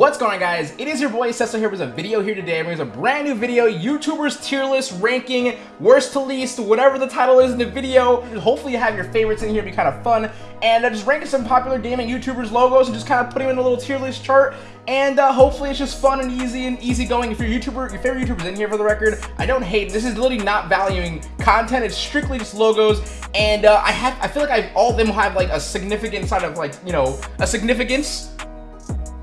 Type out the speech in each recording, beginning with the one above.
What's going on guys? It is your boy Cecil here with a video here today. There's a brand new video, YouTubers tier list ranking, worst to least, whatever the title is in the video. Hopefully you have your favorites in here, be kind of fun. And uh, just ranking some popular gaming YouTubers logos and just kind of putting them in a little tier list chart. And uh, hopefully it's just fun and easy and easy going. If your YouTuber, your favorite YouTuber's in here for the record, I don't hate. This is literally not valuing content. It's strictly just logos. And uh, I have, I feel like I've all of them have like a significant side of like, you know, a significance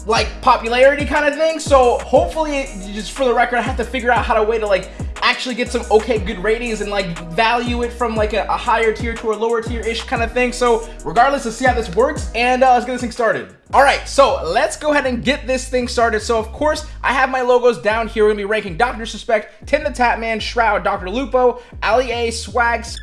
like popularity kind of thing. So hopefully, just for the record, I have to figure out how to way to like actually get some okay good ratings and like value it from like a, a higher tier to a lower tier ish kind of thing. So regardless, let's see how this works and uh, let's get this thing started. All right, so let's go ahead and get this thing started. So of course, I have my logos down here. We're gonna be ranking Dr. Disrespect Tim the Tatman, Shroud, Dr. Lupo, Ali A, Swags,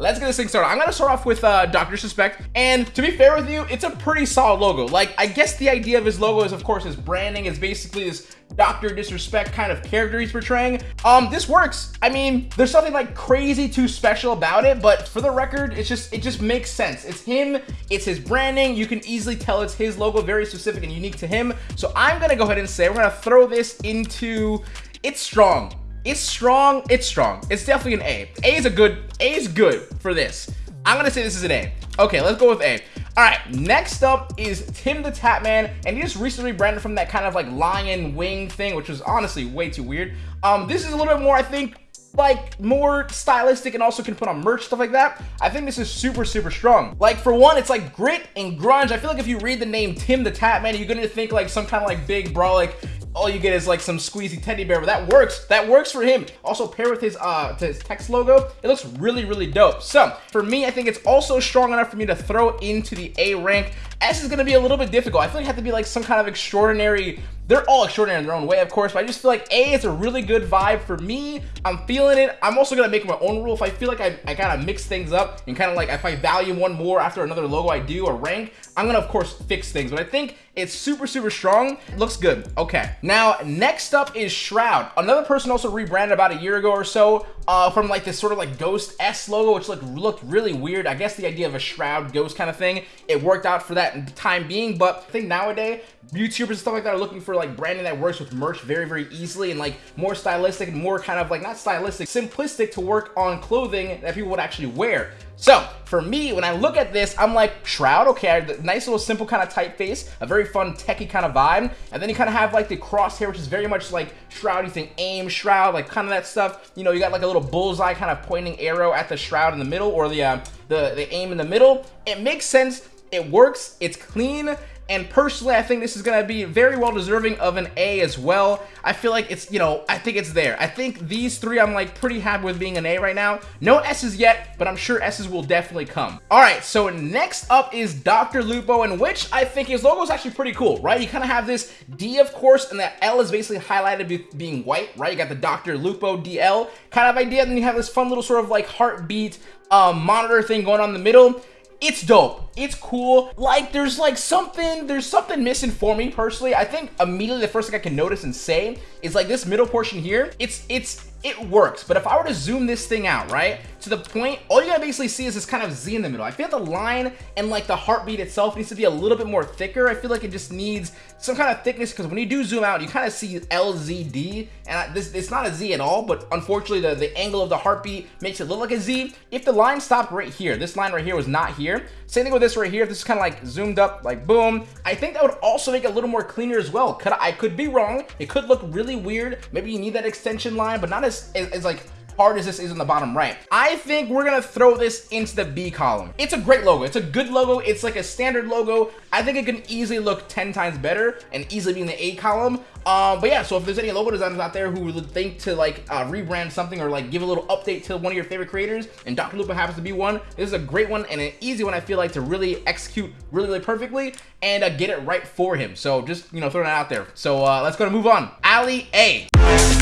let's get this thing started. I'm gonna start off with uh, Dr. Disrespect, and to be fair with you, it's a pretty solid logo. Like, I guess the idea of his logo is, of course, his branding is basically this Dr. Disrespect kind of character he's portraying. Um, this works. I mean, there's something like crazy too special about it, but for the record, it's just it just makes sense. It's him, it's his branding. You can easily tell it's his logo, very specific and unique to him. So I'm gonna go ahead and say we're gonna throw this into it's strong. It's strong. It's strong. It's definitely an A. A is a good, A is good for this. I'm gonna say this is an A. Okay, let's go with A. All right, next up is Tim the Tatman, and he just recently branded from that kind of like lion wing thing, which was honestly way too weird. Um, this is a little bit more, I think, like more stylistic and also can put on merch stuff like that i think this is super super strong like for one it's like grit and grunge i feel like if you read the name tim the tatman you're gonna think like some kind of like big brolic all you get is like some squeezy teddy bear, but that works. That works for him. Also pair with his uh his text logo, it looks really, really dope. So for me, I think it's also strong enough for me to throw into the A rank. S is gonna be a little bit difficult. I feel like it have to be like some kind of extraordinary they're all extraordinary in their own way, of course, but I just feel like A is a really good vibe for me. I'm feeling it. I'm also gonna make my own rule. If I feel like I, I kind of mix things up and kind of like if I value one more after another logo I do or rank, I'm gonna of course fix things. But I think it's super, super strong. looks good. Okay. Now, next up is Shroud. Another person also rebranded about a year ago or so uh, from like this sort of like Ghost S logo, which looked, looked really weird. I guess the idea of a Shroud Ghost kind of thing, it worked out for that time being. But I think nowadays, YouTubers and stuff like that are looking for like branding that works with merch very, very easily and like more stylistic and more kind of like not stylistic, simplistic to work on clothing that people would actually wear. So for me, when I look at this, I'm like, Shroud, okay, nice little simple kind of typeface, a very fun techie kind of vibe. And then you kind of have like the crosshair, which is very much like Shroud. You think aim, Shroud, like kind of that stuff. You know, you got like a little bullseye kind of pointing arrow at the Shroud in the middle or the, uh, the, the aim in the middle. It makes sense. It works. It's clean. And personally, I think this is going to be very well deserving of an A as well. I feel like it's, you know, I think it's there. I think these three, I'm like pretty happy with being an A right now. No S's yet, but I'm sure S's will definitely come. All right, so next up is Dr. Lupo, in which I think his logo is actually pretty cool, right? You kind of have this D, of course, and that L is basically highlighted being white, right? You got the Dr. Lupo DL kind of idea. Then you have this fun little sort of like heartbeat um, monitor thing going on in the middle it's dope. It's cool. Like there's like something there's something missing for me personally. I think immediately the first thing i can notice and say is like this middle portion here it's it's it works. But if I were to zoom this thing out, right, to the point, all you gotta basically see is this kind of Z in the middle. I feel like the line and like the heartbeat itself needs to be a little bit more thicker. I feel like it just needs some kind of thickness because when you do zoom out, you kind of see LZD, and I, this it's not a Z at all, but unfortunately the, the angle of the heartbeat makes it look like a Z. If the line stopped right here, this line right here was not here, same thing with this right here, this is kind of like zoomed up, like boom, I think that would also make it a little more cleaner as well. Could I could be wrong, it could look really weird, maybe you need that extension line, but not as, as, as like hard as this is in the bottom right. I think we're gonna throw this into the B column. It's a great logo. It's a good logo. It's like a standard logo. I think it can easily look 10 times better and easily be in the A column. Um, but yeah, so if there's any logo designers out there who would think to like uh, rebrand something or like give a little update to one of your favorite creators, and Dr. Lupo happens to be one, this is a great one and an easy one I feel like to really execute really, really perfectly and uh, get it right for him. So just, you know, throwing that out there. So uh, let's go to move on. Ali A.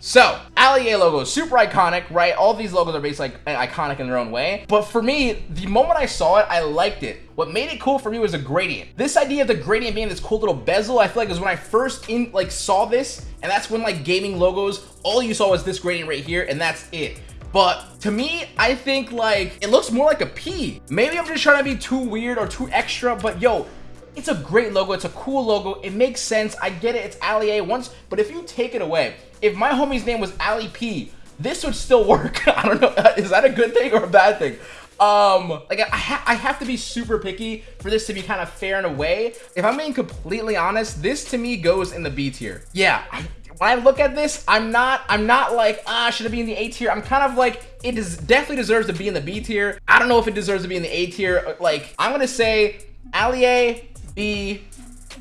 So, Ali A logo, super iconic, right? All these logos are basically like iconic in their own way. But for me, the moment I saw it, I liked it. What made it cool for me was a gradient. This idea of the gradient being this cool little bezel, I feel like is when I first in like saw this, and that's when like gaming logos, all you saw was this gradient right here, and that's it. But to me, I think like it looks more like a P. Maybe I'm just trying to be too weird or too extra, but yo, it's a great logo. It's a cool logo. It makes sense. I get it. It's Ali A once, but if you take it away, if my homie's name was Ali P, this would still work. I don't know. Is that a good thing or a bad thing? Um, like I, ha I have to be super picky for this to be kind of fair in a way. If I'm being completely honest, this to me goes in the B tier. Yeah, I, when I look at this, I'm not, I'm not like, ah, should it be in the A tier? I'm kind of like, it is definitely deserves to be in the B tier. I don't know if it deserves to be in the A tier. Like, I'm gonna say Ali B,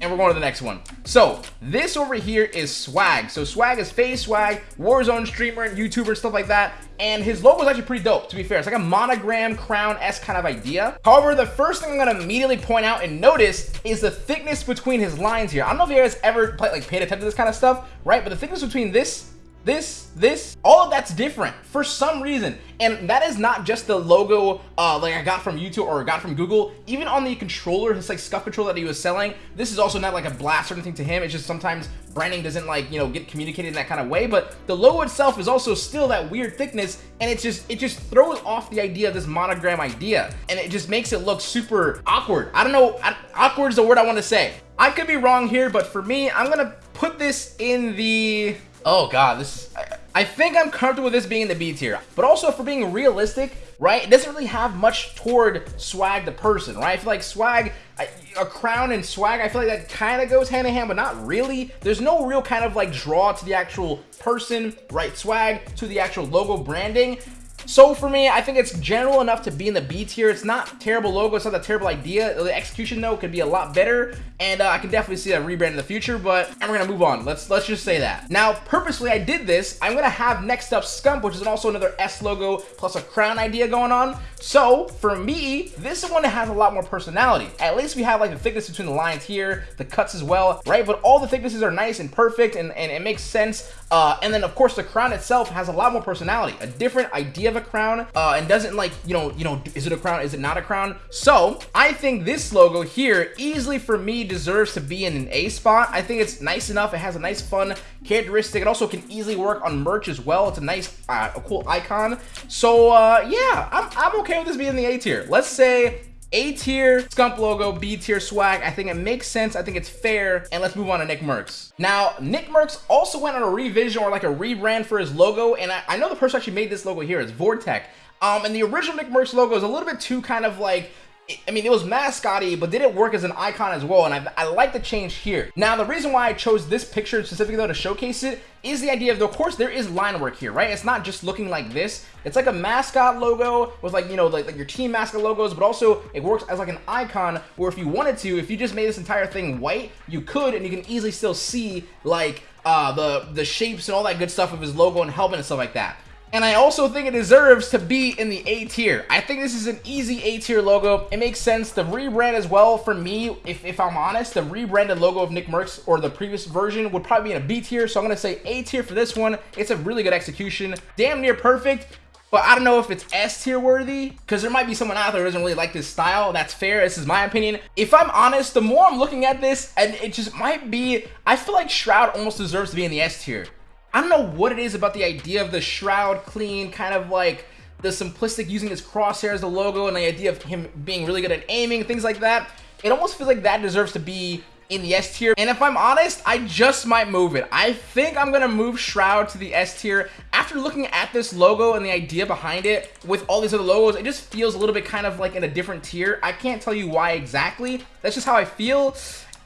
and we're going to the next one. So this over here is Swag. So Swag is FaZe Swag, Warzone streamer, and YouTuber, stuff like that. And his logo is actually pretty dope, to be fair. It's like a monogram crown-esque kind of idea. However, the first thing I'm gonna immediately point out and notice is the thickness between his lines here. I don't know if you guys ever play, like paid attention to this kind of stuff, right? But the thickness between this this, this, all of that's different for some reason. And that is not just the logo uh, like I got from YouTube or got from Google. Even on the controller, his like SCUF controller that he was selling, this is also not like a blast or anything to him. It's just sometimes branding doesn't like, you know, get communicated in that kind of way. But the logo itself is also still that weird thickness. And it just, it just throws off the idea of this monogram idea. And it just makes it look super awkward. I don't know, awkward is the word I want to say. I could be wrong here, but for me, I'm going to put this in the Oh god, this is, I, I think I'm comfortable with this being the B tier. But also, for being realistic, right, it doesn't really have much toward Swag the person, right? I feel like Swag, a crown and Swag, I feel like that kind of goes hand in hand, but not really. There's no real kind of like draw to the actual person, right? Swag to the actual logo branding. So for me, I think it's general enough to be in the B tier. It's not terrible logo. It's not a terrible idea. The execution though could be a lot better, and uh, I can definitely see a rebrand in the future. But and we're gonna move on. Let's let's just say that. Now, purposely, I did this. I'm gonna have next up Scump, which is also another S logo plus a crown idea going on. So for me, this one has a lot more personality. At least we have like the thickness between the lines here, the cuts as well, right? But all the thicknesses are nice and perfect, and and it makes sense. Uh, and then of course the crown itself has a lot more personality, a different idea of a crown, uh, and doesn't like, you know, you know, is it a crown? Is it not a crown? So I think this logo here easily for me deserves to be in an A spot. I think it's nice enough. It has a nice fun characteristic. It also can easily work on merch as well. It's a nice, uh, a cool icon. So uh, yeah, I'm, I'm okay with this being the A tier. Let's say a tier Scump logo, B tier swag. I think it makes sense. I think it's fair. And let's move on to Nickmercs. Now, Nickmercs also went on a revision or like a rebrand for his logo. And I, I know the person actually made this logo here. It's Vortec. Um, and the original Nickmercs logo is a little bit too kind of like I mean, it was mascotty, but did it work as an icon as well? And I, I, like the change here. Now, the reason why I chose this picture specifically though to showcase it is the idea of, of course, there is line work here, right? It's not just looking like this. It's like a mascot logo with like, you know, like, like your team mascot logos, but also it works as like an icon where if you wanted to, if you just made this entire thing white, you could, and you can easily still see like uh, the, the shapes and all that good stuff of his logo and helmet and stuff like that. And I also think it deserves to be in the A tier. I think this is an easy A tier logo. It makes sense. The rebrand as well, for me, if, if I'm honest, the rebranded logo of Nickmercs or the previous version would probably be in a B tier. So I'm going to say A tier for this one. It's a really good execution. Damn near perfect. But I don't know if it's S tier worthy because there might be someone out there who doesn't really like this style. That's fair. This is my opinion. If I'm honest, the more I'm looking at this, and it just might be, I feel like Shroud almost deserves to be in the S tier. I don't know what it is about the idea of the Shroud clean, kind of like the simplistic using his crosshair as the logo and the idea of him being really good at aiming, things like that. It almost feels like that deserves to be in the S tier. And if I'm honest, I just might move it. I think I'm gonna move Shroud to the S tier. After looking at this logo and the idea behind it with all these other logos, it just feels a little bit kind of like in a different tier. I can't tell you why exactly. That's just how I feel.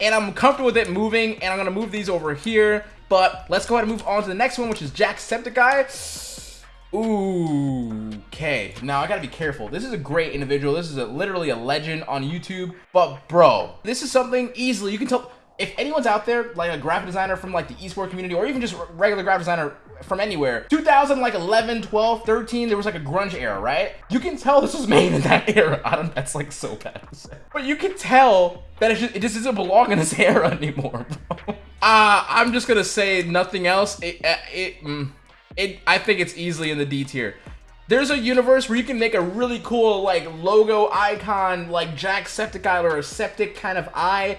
And I'm comfortable with it moving, and I'm gonna move these over here. But let's go ahead and move on to the next one, which is Jacksepticeye. Ooh, okay. Now I gotta be careful. This is a great individual. This is a, literally a legend on YouTube. But bro, this is something easily you can tell. If anyone's out there, like a graphic designer from like the esports community, or even just regular graphic designer from anywhere, 2011, 12, 13, there was like a grunge era, right? You can tell this was made in that era. I don't. That's like so bad but you can tell that it just, it just doesn't belong in this era anymore, bro. Uh, I'm just gonna say nothing else. It, uh, it, mm, it, I think it's easily in the D tier. There's a universe where you can make a really cool like logo icon, like Jacksepticeye or a septic kind of eye.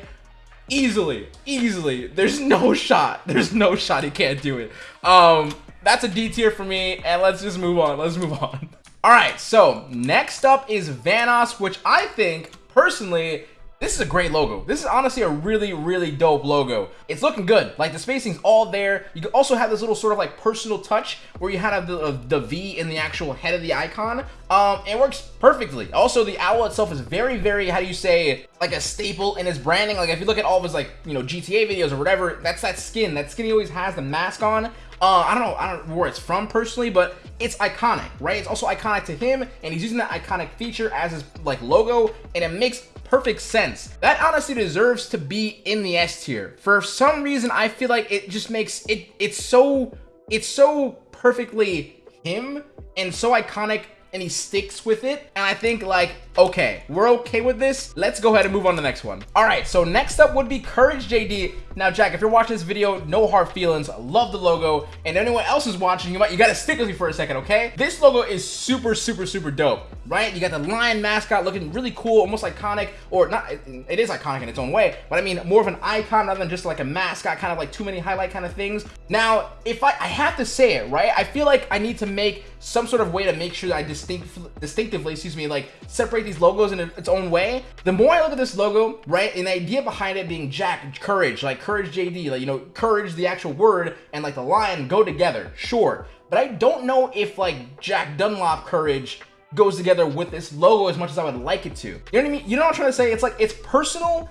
Easily, easily. There's no shot. There's no shot he can't do it. Um, that's a D tier for me, and let's just move on. Let's move on. All right, so next up is Vanoss, which I think personally This is a great logo. This is honestly a really, really dope logo. It's looking good. Like the spacing's all there. You can also have this little sort of like personal touch where you have the, the V in the actual head of the icon. Um, it works perfectly. Also, the owl itself is very, very, how do you say, like a staple in his branding. Like if you look at all of his like, you know, GTA videos or whatever, that's that skin. That skin he always has the mask on. Uh, I don't know, I don't know where it's from personally, but it's iconic, right? It's also iconic to him, and he's using that iconic feature as his like logo, and it makes perfect sense. That honestly deserves to be in the S tier. For some reason, I feel like it just makes it, it's so, it's so perfectly him and so iconic and he sticks with it. And I think like, okay, we're okay with this. Let's go ahead and move on to the next one. All right, so next up would be Courage JD. Now, Jack, if you're watching this video, no hard feelings, love the logo. And anyone else is watching, you might, you gotta stick with me for a second, okay? This logo is super, super, super dope, right? You got the lion mascot looking really cool, almost iconic, or not, it, is iconic in its own way, but I mean more of an icon rather than just like a mascot, kind of like too many highlight kind of things. Now, if I, I have to say it, right? I feel like I need to make some sort of way to make sure that I distinct, distinctively, excuse me, like separate these logos in its own way. The more I look at this logo, right, and the idea behind it being Jack, courage, like courage JD, like, you know, courage, the actual word, and like the lion go together, sure. But I don't know if like Jack Dunlop courage goes together with this logo as much as I would like it to. You know what I mean? You know what I'm trying to say? It's like, it's personal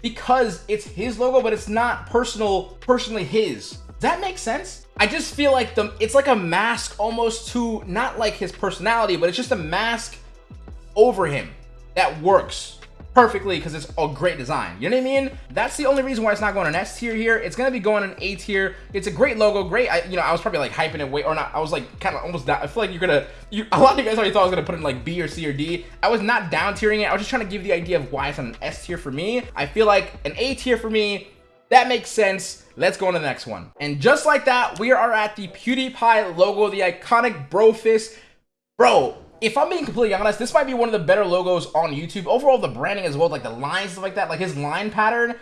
because it's his logo, but it's not personal, personally his. Does that make sense? I just feel like the it's like a mask almost to not like his personality, but it's just a mask over him that works perfectly because it's a great design. You know what I mean? That's the only reason why it's not going an S tier here. It's gonna be going an A tier. It's a great logo, great. I, you know, I was probably like hyping it way or not. I was like kind of almost down. I feel like you're gonna. You, a lot of you guys already thought I was gonna put it in like B or C or D. I was not down tiering it. I was just trying to give the idea of why it's on an S tier for me. I feel like an A tier for me. That makes sense. Let's go on to the next one. And just like that, we are at the PewDiePie logo, the iconic bro fist. Bro, if I'm being completely honest, this might be one of the better logos on YouTube. Overall, the branding as well, like the lines, stuff like that, like his line pattern,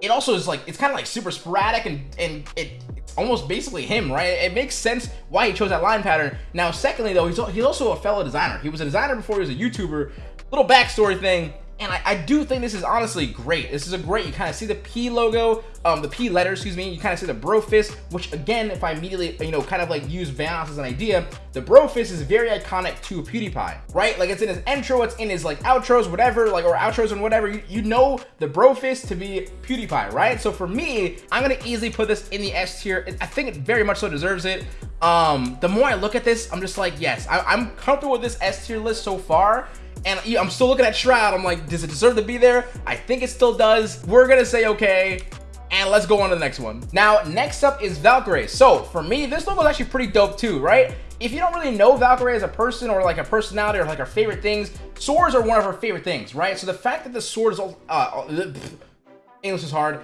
it also is like, it's kind of like super sporadic and, and it, it's almost basically him, right? It makes sense why he chose that line pattern. Now, secondly, though, he's, he's also a fellow designer. He was a designer before he was a YouTuber. Little backstory thing. And I, I, do think this is honestly great. This is a great, you kind of see the P logo, um, the P letter, excuse me. You kind of see the bro fist, which again, if I immediately, you know, kind of like use Vanoss as an idea, the bro fist is very iconic to PewDiePie, right? Like it's in his intro, it's in his like outros, whatever, like, or outros and whatever. You, you know the bro fist to be PewDiePie, right? So for me, I'm to easily put this in the S tier. I think it very much so deserves it. Um, the more I look at this, I'm just like, yes, I, I'm comfortable with this S tier list so far. And I'm still looking at Shroud. I'm like, does it deserve to be there? I think it still does. We're gonna say okay. And let's go on to the next one. Now, next up is Valkyrae. So for me, this logo is actually pretty dope too, right? If you don't really know Valkyrae as a person or like a personality or like her favorite things, swords are one of her favorite things, right? So the fact that the sword is, all, uh, English is hard.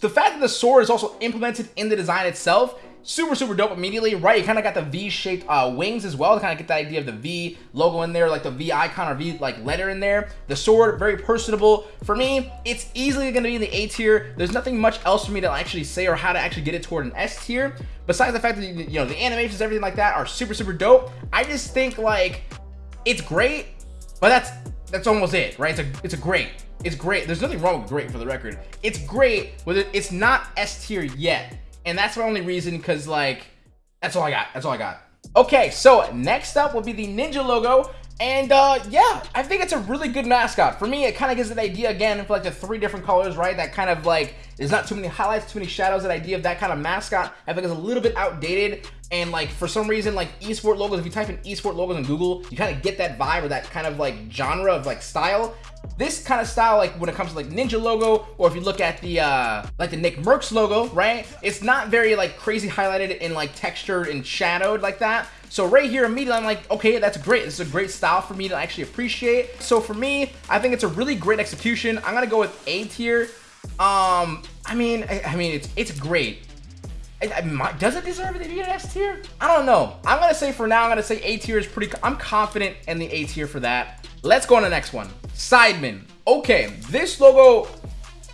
The fact that the sword is also implemented in the design itself super super dope immediately. Right you kind of got the v-shaped uh, wings as well to kind of get the idea of the v logo in there like the v icon or v like letter in there. The sword very personable. For me it's easily going to be in the a tier. There's nothing much else for me to actually say or how to actually get it toward an s tier. Besides the fact that you know the animations everything like that are super super dope. I just think like it's great but that's that's almost it right? It's a it's a great it's great. There's nothing wrong with great for the record. It's great but it's not s tier yet and that's my only reason because like that's all I got. That's all I got. Okay so next up will be the ninja logo. And uh yeah I think it's a really good mascot. For me it kind of gives an idea again for like the three different colors right? That kind of like there's not too many highlights too many shadows that idea of that kind of mascot I think is a little bit outdated. And like for some reason like esport logos if you type in esport logos in google you kind of get that vibe or that kind of like genre of like style. This kind of style like when it comes to like ninja logo or if you look at the uh like the Nickmercs logo right? It's not very like crazy highlighted and like textured and shadowed like that. So right here immediately I'm like okay that's great. This is a great style for me to actually appreciate. So for me I think it's a really great execution. I'm gonna go with A tier um I mean I, I mean it's it's great does it deserve to be an S tier? I don't know. I'm gonna say for now, I'm gonna say A tier is pretty. I'm confident in the A tier for that. Let's go on the next one. Sidemen. Okay, this logo,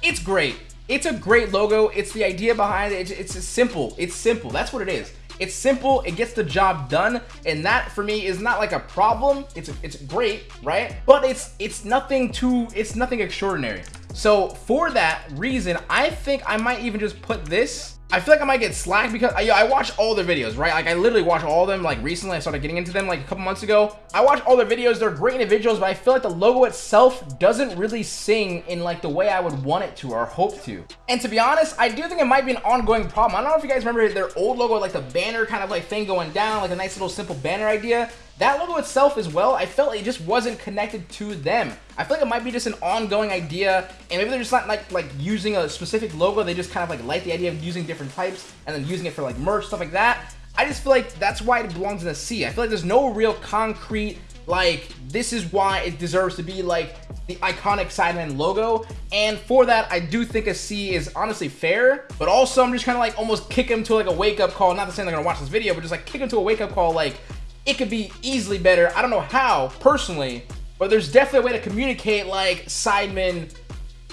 it's great. It's a great logo. It's the idea behind it. It's, it's simple. It's simple. That's what it is. It's simple. It gets the job done, and that for me is not like a problem. It's it's great, right? But it's it's nothing too. It's nothing extraordinary. So for that reason, I think I might even just put this I feel like I might get slack because I, I watch all their videos, right? Like I literally watch all of them. Like recently, I started getting into them like a couple months ago. I watch all their videos. They're great individuals, but I feel like the logo itself doesn't really sing in like the way I would want it to or hope to. And to be honest, I do think it might be an ongoing problem. I don't know if you guys remember their old logo, like the banner kind of like thing going down, like a nice little simple banner idea. That logo itself as well, I felt it just wasn't connected to them. I feel like it might be just an ongoing idea, and maybe they're just not like like using a specific logo. They just kind of like like the idea of using different types and then using it for like merch stuff like that. I just feel like that's why it belongs in the C. I feel like there's no real concrete like this is why it deserves to be like the iconic Sidemen logo and for that I do think a C is honestly fair but also I'm just kind of like almost kick him to like a wake-up call not to say they're gonna watch this video but just like kick him to a wake-up call like it could be easily better. I don't know how, personally, but there's definitely a way to communicate like Sidemen,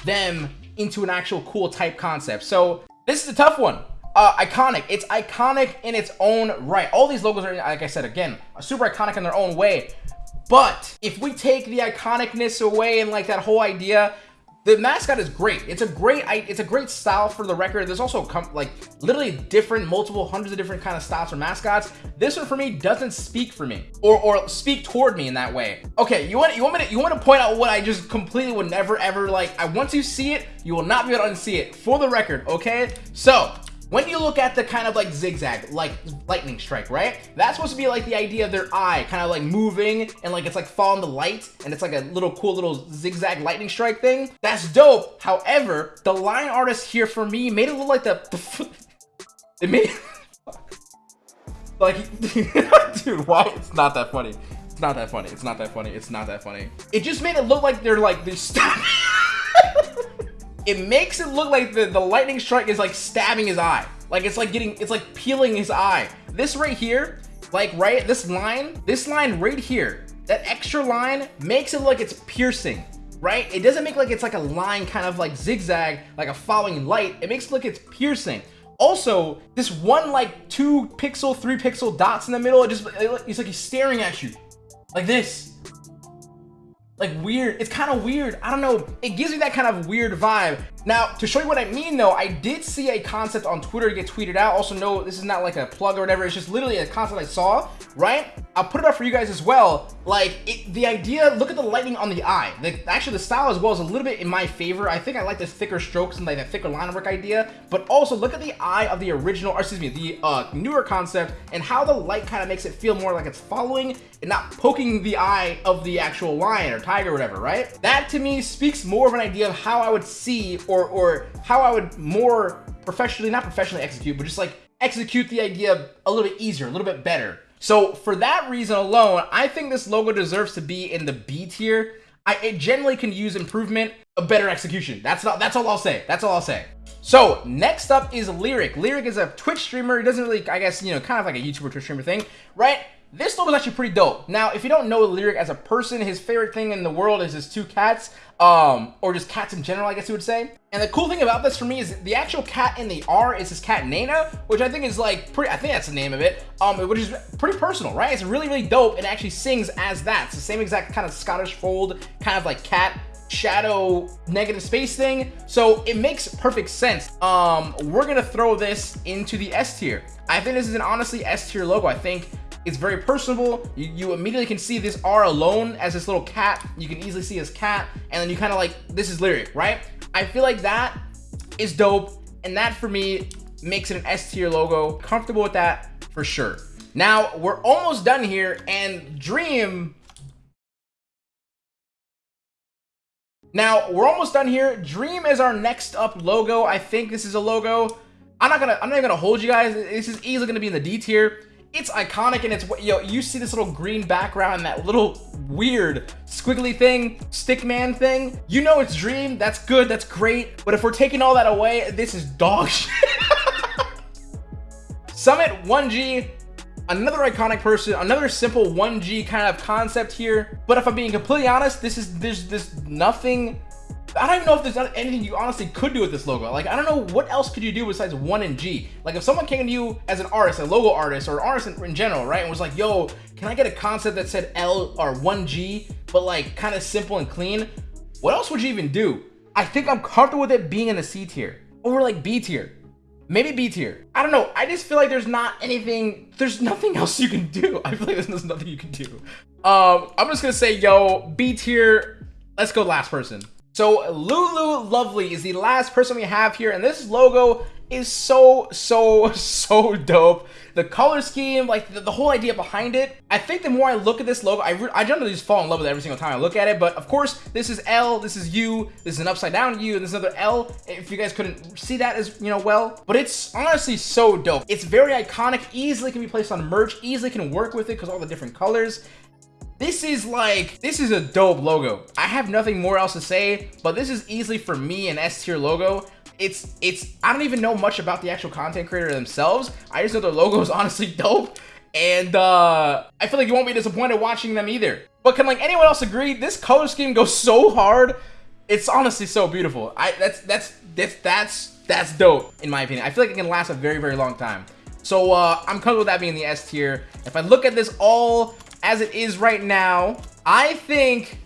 them, into an actual cool type concept. So this is a tough one. Uh, iconic. It's iconic in its own right. All these logos are, like I said, again, super iconic in their own way. But if we take the iconicness away and like that whole idea, the mascot is great. It's a great, it's a great style for the record. There's also like literally different, multiple hundreds of different kind of styles for mascots. This one for me doesn't speak for me or or speak toward me in that way. Okay, you want you want me to you want to point out what I just completely would never ever like. I want you see it, you will not be able to unsee it for the record. Okay, so when you look at the kind of like zigzag, like lightning strike, right? That's supposed to be like the idea of their eye kind of like moving and like it's like following the light and it's like a little cool little zigzag lightning strike thing. That's dope. However, the line artist here for me made it look like the, the it made like dude, why? It's not that funny. It's not that funny. It's not that funny. It's not that funny. It just made it look like they're like they're it makes it look like the, the lightning strike is like stabbing his eye. Like it's like getting, it's like peeling his eye. This right here, like right, this line, this line right here, that extra line makes it look like it's piercing, right? It doesn't make like it's like a line kind of like zigzag, like a following light. It makes it look it's piercing. Also, this one like two pixel, three pixel dots in the middle, it just, it's like he's staring at you. Like this like weird. It's kind of weird. I don't know. It gives me that kind of weird vibe. Now, to show you what I mean though, I did see a concept on Twitter get tweeted out. Also, no, this is not like a plug or whatever. It's just literally a concept I saw, right? I'll put it up for you guys as well. Like, it, the idea, look at the lightning on the eye. The, actually, the style as well is a little bit in my favor. I think I like the thicker strokes and like the thicker line work idea. But also, look at the eye of the original, or excuse me, the uh, newer concept and how the light kind of makes it feel more like it's following and not poking the eye of the actual lion or tiger or whatever, right? That to me speaks more of an idea of how I would see or, or how I would more professionally, not professionally execute, but just like execute the idea a little bit easier, a little bit better. So for that reason alone, I think this logo deserves to be in the B tier. I, it generally can use improvement, a better execution. That's not, that's all I'll say. That's all I'll say. So next up is Lirik. Lirik is a Twitch streamer. He doesn't really, I guess, you know, kind of like a YouTuber Twitch streamer thing, right? This logo is actually pretty dope. Now, if you don't know Lirik as a person, his favorite thing in the world is his two cats, um, or just cats in general, I guess you would say. And the cool thing about this for me is the actual cat in the R is his cat Nana, which I think is like pretty, I think that's the name of it, um, which is pretty personal, right? It's really, really dope and actually sings as that. It's the same exact kind of Scottish fold, kind of like cat shadow negative space thing so it makes perfect sense um we're gonna throw this into the s tier i think this is an honestly s tier logo i think it's very personable. You, you immediately can see this R alone as this little cat. You can easily see his cat. And then you kind of like, this is Lirik, right? I feel like that is dope. And that for me makes it an S tier logo. Comfortable with that for sure. Now we're almost done here and Dream Now, we're almost done here. Dream is our next up logo. I think this is a logo. I'm not gonna, I'm not even gonna hold you guys. This is easily gonna be in the D tier it's iconic and it's what yo you see this little green background and that little weird squiggly thing stickman thing you know it's dream that's good that's great but if we're taking all that away this is dog shit. Summit 1g another iconic person another simple 1g kind of concept here but if i'm being completely honest this is there's this nothing I don't even know if there's anything you honestly could do with this logo. Like, I don't know what else could you do besides 1 and G. Like, if someone came to you as an artist, a logo artist, or an artist in, in general, right, and was like, yo, can I get a concept that said L or 1G, but like kind of simple and clean? What else would you even do? I think I'm comfortable with it being in the C tier or like B tier. Maybe B tier. I don't know. I just feel like there's not anything, there's nothing else you can do. I feel like there's nothing you can do. Um, I'm just gonna say, yo, B tier, let's go last person. So Lulu Luvely is the last person we have here, and this logo is so, so, so dope. The color scheme, like the, the, whole idea behind it. I think the more I look at this logo, I, I generally just fall in love with it every single time I look at it. But of course, this is L, this is U, this is an upside down U, and this is another L. If you guys couldn't see that as, you know, well. But it's honestly so dope. It's very iconic, easily can be placed on merch, easily can work with it because all the different colors. This is like, this is a dope logo. I have nothing more else to say, but this is easily for me an S tier logo. It's, it's, I don't even know much about the actual content creator themselves. I just know their logo is honestly dope. And uh, I feel like you won't be disappointed watching them either. But can like anyone else agree? This color scheme goes so hard. It's honestly so beautiful. I that's that's that's that's that's dope in my opinion. I feel like it can last a very very long time. So uh, I'm comfortable with that being the S tier. If I look at this all as it is right now, I think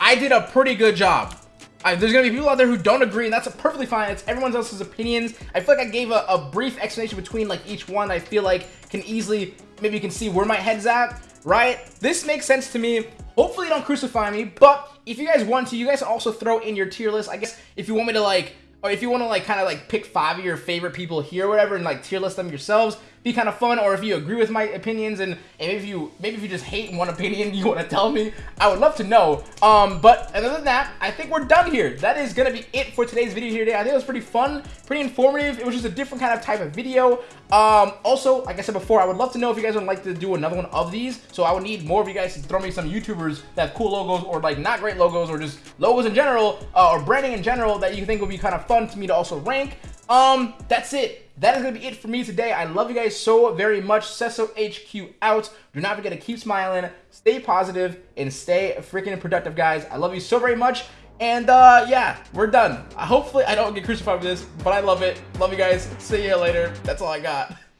I did a pretty good job. I, there's gonna be people out there who don't agree, and that's perfectly fine. It's everyone else's opinions. I feel like I gave a, a brief explanation between like each one. I feel like can easily, maybe you can see where my head's at, right? This makes sense to me. Hopefully you don't crucify me, but if you guys want to, you guys also throw in your tier list. I guess if you want me to like, or if you want to like kind of like pick five of your favorite people here or whatever and like tier list them yourselves, be kind of fun or if you agree with my opinions and, and if you maybe if you just hate one opinion you want to tell me i would love to know. Um but other than that i think we're done here. That is gonna be it for today's video here today. I think it was pretty fun pretty informative. It was just a different kind of type of video. Um also like i said before i would love to know if you guys would like to do another one of these. So i would need more of you guys to throw me some youtubers that have cool logos or like not great logos or just logos in general uh, or branding in general that you think would be kind of fun to me to also rank um, that's it. That is going to be it for me today. I love you guys so very much. Cesso HQ out. Do not forget to keep smiling, stay positive, and stay freaking productive, guys. I love you so very much. And, uh, yeah, we're done. Hopefully, I don't get crucified for this, but I love it. Love you guys. See you later. That's all I got.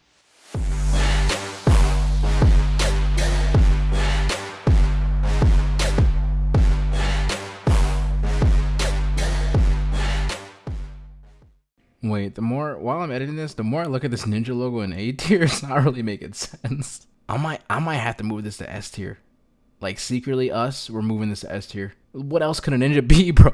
Wait, the more while I'm editing this, the more I look at this ninja logo in A tier, it's not really making sense. I might I might have to move this to S tier. Like secretly us, we're moving this to S tier. What else could a ninja be, bro?